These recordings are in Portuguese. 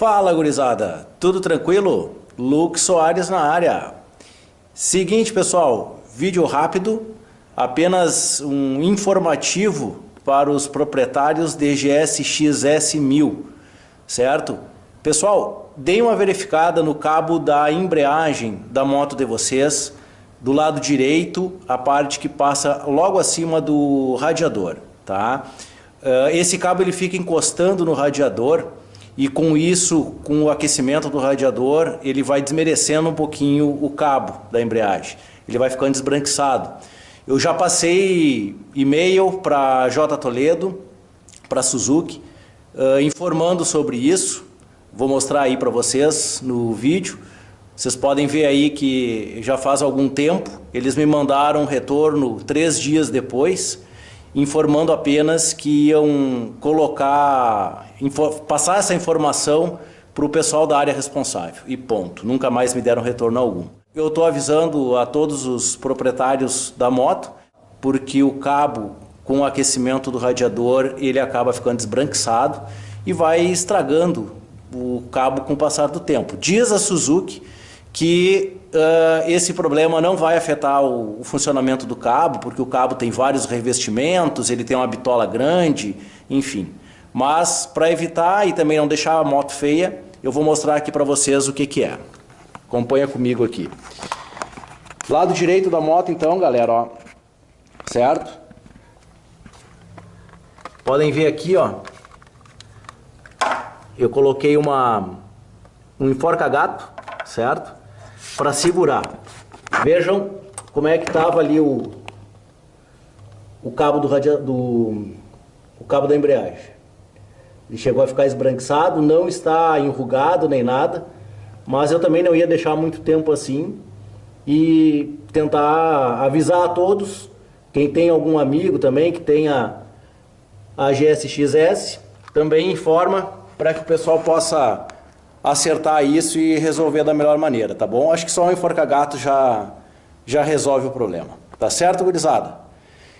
Fala gurizada, tudo tranquilo? Luke Soares na área. Seguinte pessoal, vídeo rápido, apenas um informativo para os proprietários DGS XS1000, certo? Pessoal, deem uma verificada no cabo da embreagem da moto de vocês, do lado direito, a parte que passa logo acima do radiador, tá? Eh, esse cabo ele fica encostando no radiador e com isso, com o aquecimento do radiador, ele vai desmerecendo um pouquinho o cabo da embreagem. Ele vai ficando desbranquiçado. Eu já passei e-mail para J Toledo, para Suzuki, uh, informando sobre isso. Vou mostrar aí para vocês no vídeo. Vocês podem ver aí que já faz algum tempo, eles me mandaram retorno três dias depois, informando apenas que iam colocar, passar essa informação para o pessoal da área responsável. E ponto. Nunca mais me deram retorno algum. Eu estou avisando a todos os proprietários da moto, porque o cabo com o aquecimento do radiador, ele acaba ficando desbranquiçado e vai estragando o cabo com o passar do tempo. Diz a Suzuki que uh, esse problema não vai afetar o, o, funcionamento do cabo, porque o cabo tem vários revestimentos, ele tem uma bitola grande, enfim. Mas para evitar e também não deixar a moto feia, eu vou mostrar aqui para vocês o que, que é. Acompanha comigo aqui. Lado direito da moto então, galera, ó. Certo? Podem ver aqui, ó. Eu coloquei uma um enforca-gato, certo? Para segurar. Vejam como é que estava ali o, o cabo do, radia, do o cabo da embreagem. Ele chegou a ficar esbranquiçado, não está enrugado nem nada, mas eu também não ia deixar muito tempo assim e tentar avisar a todos, quem tem algum amigo também que tenha a GSXS, também informa para que o pessoal possa acertar isso e resolver da melhor maneira, tá bom? Acho que só um enforca-gato já, já resolve o problema. Tá certo, gurizada?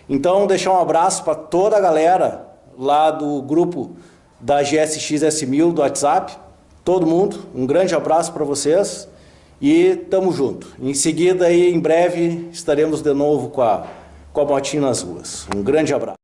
Então, deixar um abraço para toda a galera lá do grupo da GSX S1000 do WhatsApp. Todo mundo, um grande abraço para vocês e tamo junto. Em seguida, aí, em breve, estaremos de novo com a, com a motinha nas ruas. Um grande abraço.